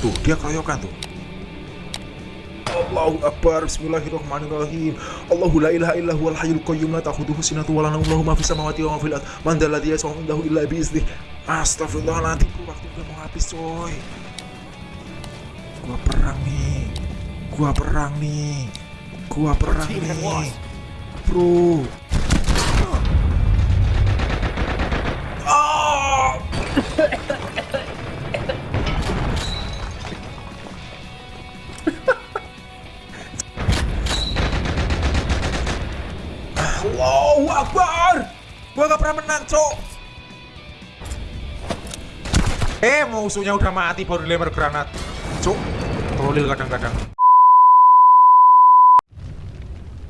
Tuh, dia keroyokan tuh. Allahu Akbar Bismillahirrahmanirrahim. Allahu la ilaha illa huwal hayyul qayyum la ta'khudhuhu sinatun wa la nawm lahu ma fis samawati wa ma fil ard. Man dzal ladzi yashfa'u indahu illa bi idznih Astagfirullahaladzim waktu udah mau habis coy. Gua perang nih. Gua perang nih. Gua perang nih. Bro. Oh! Allahu Akbar. Gua gak pernah menang cok. Eh musuhnya udah mati baru dilempar granat. Cuk Trolil kadang-kadang.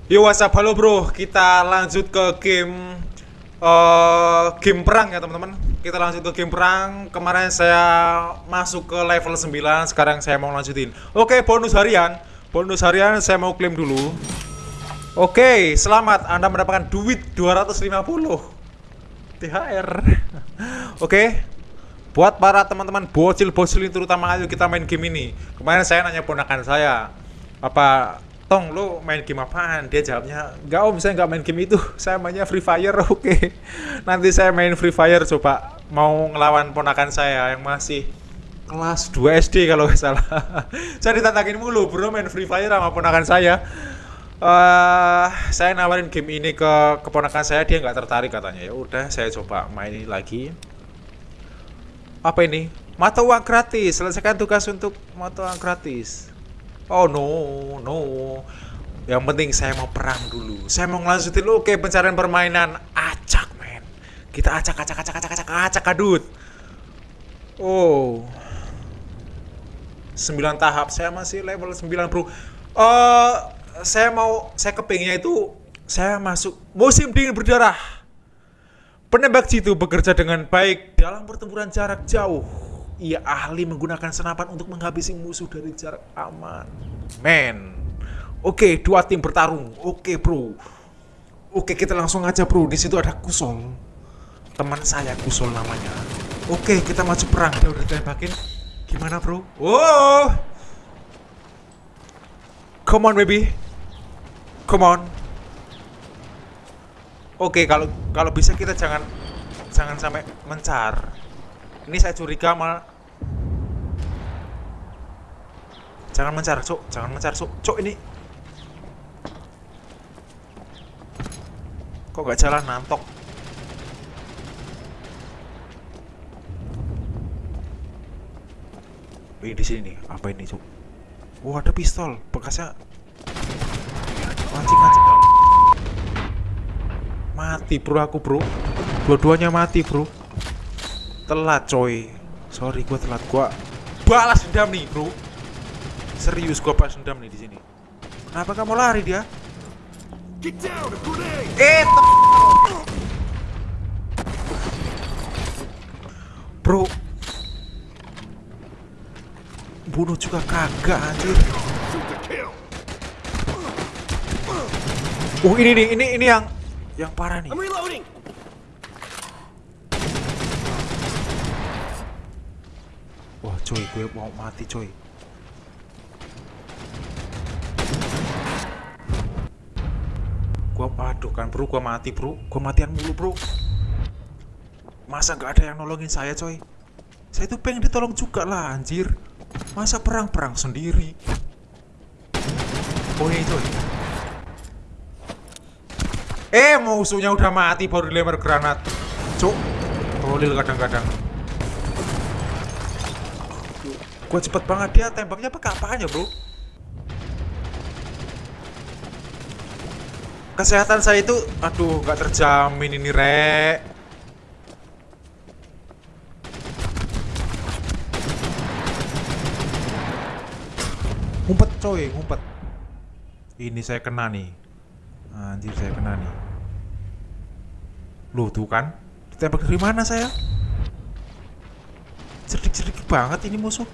Yo WhatsApp halo bro. Kita lanjut ke game uh, Game perang ya teman-teman. Kita lanjut ke game perang. Kemarin saya masuk ke level 9 Sekarang saya mau lanjutin. Oke bonus harian. Bonus harian saya mau klaim dulu Oke selamat Anda mendapatkan duit 250 THR Oke Buat para teman-teman bocil-bocil ini terutama ayo kita main game ini. Kemarin saya nanya ponakan saya Apa Tong lo main game apaan? Dia jawabnya Enggak om saya nggak main game itu. Saya mainnya Free Fire. Oke Nanti saya main Free Fire coba Mau ngelawan ponakan saya yang masih Kelas 2 SD kalau nggak salah. Saya ditantangin mulu bro main Free Fire sama ponakan saya Uh, saya nawarin game ini ke keponakan saya dia nggak tertarik katanya. Ya udah saya coba main lagi. Apa ini? Mata uang gratis. Selesaikan tugas untuk mata uang gratis. Oh no no. Yang penting saya mau perang dulu. Saya mau ngelanjutin. Oke pencarian permainan. Acak men. Kita acak acak acak acak acak acak kadut oh. 9 tahap. Saya masih level 9 bro uh, saya mau saya kepingnya itu saya masuk musim dingin berdarah. Penembak jitu bekerja dengan baik dalam pertempuran jarak jauh. Ia ahli menggunakan senapan untuk menghabisi musuh dari jarak aman. Men. Oke dua tim bertarung. Oke bro. Oke kita langsung aja bro. Di situ ada kusol. Teman saya kusol namanya. Oke kita maju perang. Dia udah tembakin. Gimana bro? Oh. Come on baby come on. Oke kalau kalau bisa kita jangan jangan sampai mencar. Ini saya curiga mal jangan mencar cuk. Jangan mencar cuk. Cuk ini. Kok gak jalan? Nantok ini di sini nih. Apa ini cuk? Wah ada pistol. Bekasnya mancing mancing mati bro aku bro. Dua-duanya mati bro. Telat coy. Sorry gua telat. Gua balas dendam nih bro. Serius gua balas dendam nih di sini. Kenapa kamu lari dia? Eh bro. Bunuh juga kagak anjir Oh ini nih, ini ini yang yang parah nih. Wah coy, gue mau mati coy. Gua aduh kan bro, gua mati bro, gua matian mulu bro. Masa gak ada yang nolongin saya coy? Saya tuh pengen ditolong juga lah anjir. Masa perang-perang sendiri? Oh ini coy. Eh musuhnya udah mati baru dilempar granat. Cuk. Rolil kadang-kadang. Gua cepet banget dia tembaknya pakai apaan ya, Bro? Kesehatan saya itu aduh nggak terjamin ini, Rek. Ngumpet coy, ngumpet. Ini saya kena nih. Anjir saya kena nih. Loh tuh kan. Ditembak dari mana saya? Cerdik-cerdik banget ini musuh.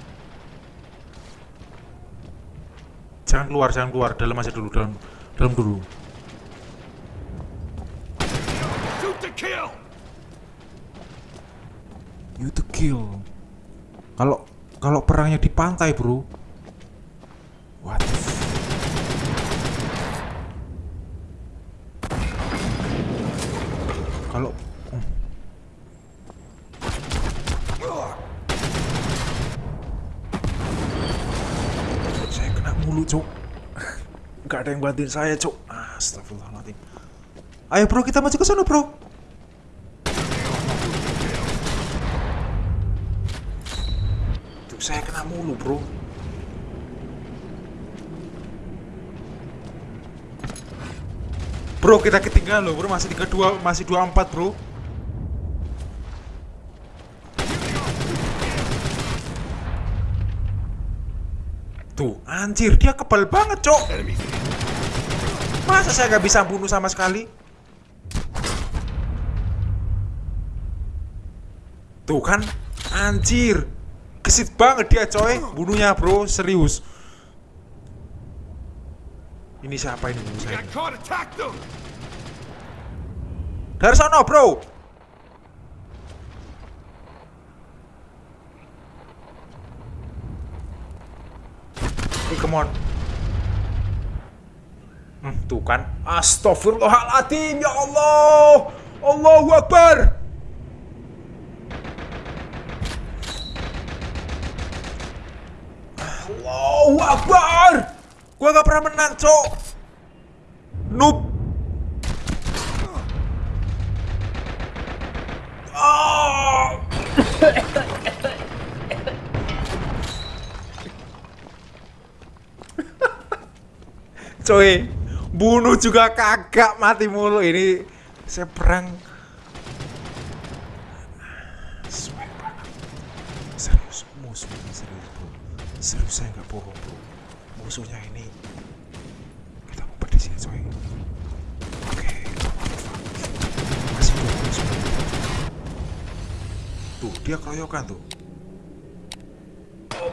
Jangan keluar, jangan keluar. Dalam aja dulu, dalam dalam dulu. You to kill. Kalau kalau perangnya di pantai bro what the f- kalau hmm. saya kena mulu cok nggak ada yang bantuin saya cok astagfirullahaladzim. Ayo bro kita maju ke sana bro. Tuh saya kena mulu bro. Bro kita ketinggalan loh bro. Masih 32 masih 24 bro Tuh anjir dia kebal banget cok. Masa saya nggak bisa bunuh sama sekali? Tuh kan anjir. Gesit banget dia coy. Bunuhnya bro. Serius. Ini siapa ini bunuh saya! Dari sana bro Hey, come on hmm, Tuh kan Astagfirullahaladzim Ya Allah. Allahu Akbar. Allahu Akbar. Gua gak pernah menang cok. Noob. Ah! Coy, bunuh juga kagak mati mulu ini. Saya perang. Serius, musuh ini serius bro. Serius saya nggak bohong bro. Musuhnya ini kita ngumpet di sini coy. Oke, masih dua. Tuh, dia keroyokan tuh.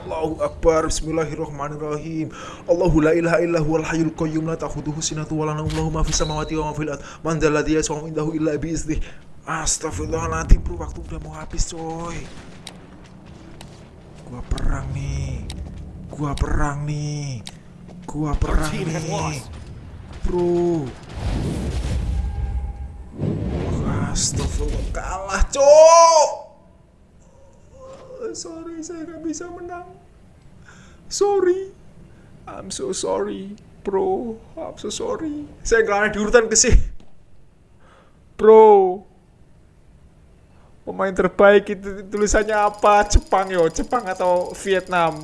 Allahu Akbar. Bismillahirrahmanirrahim. Allahu la ilaha illa huwal hayyul qayyum la ta'khudhuhu sinatu wa la nawm lahu ma fis samawati wa ma fil ard. Man dzal ladzi yashfa'u indahu illa bi Astagfirullahaladzim bro waktu udah mau habis coy. Gua perang nih. Gua perang nih. Gua perang nih. Bro. Astagfirullah kalah cok Sorry saya nggak bisa menang Sorry I'm so sorry Bro I'm so sorry Saya nggak ada di urutan ke sih Bro Pemain terbaik itu tulisannya apa? Jepang yo, Jepang atau Vietnam?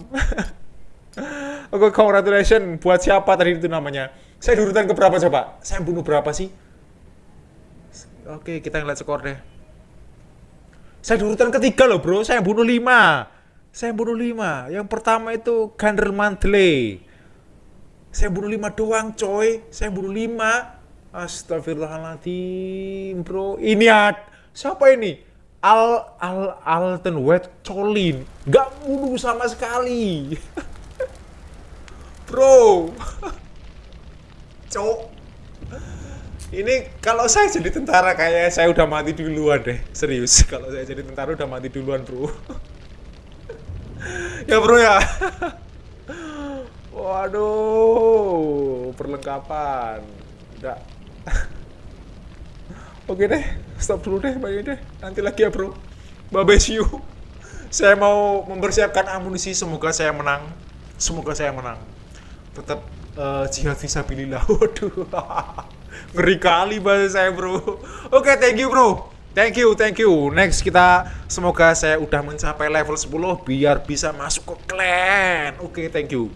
Oke, congratulations buat siapa tadi itu namanya? Saya di urutan ke berapa coba? Saya bunuh berapa sih? Oke, kita ngeliat skor deh. Saya di urutan ketiga loh bro, saya bunuh lima. Saya bunuh lima. Yang pertama itu Gander Mantle. Saya bunuh lima doang coy. Saya bunuh lima. Astagfirullahaladzim bro. Ini ad. Siapa ini? Al Al Alten Wet Colin. Gak bunuh sama sekali. bro. Cok. Ini kalau saya jadi tentara kayak saya udah mati duluan deh. Serius, kalau saya jadi tentara udah mati duluan, Bro. ya, Bro ya. Waduh, perlengkapan. Udah. Oke deh, stop dulu deh, bye deh. Nanti lagi ya, Bro. Bye you. Saya mau mempersiapkan amunisi, semoga saya menang. Semoga saya menang. Tetap eh, jihad visabilillah. Waduh. Ngeri kali bahasa saya, Bro. Oke, thank you, Bro. Thank you, thank you. Next kita semoga saya udah mencapai level 10 biar bisa masuk ke clan. Oke, thank you.